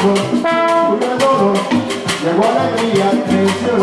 todos, cuida llegó alegría, creció el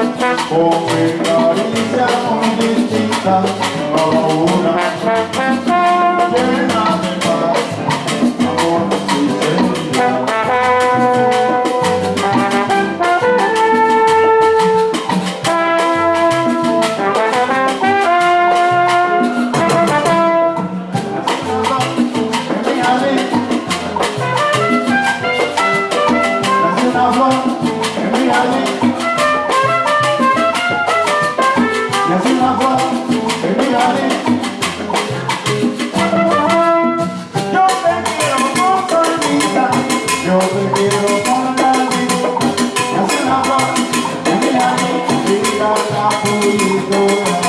Come on, Apollo.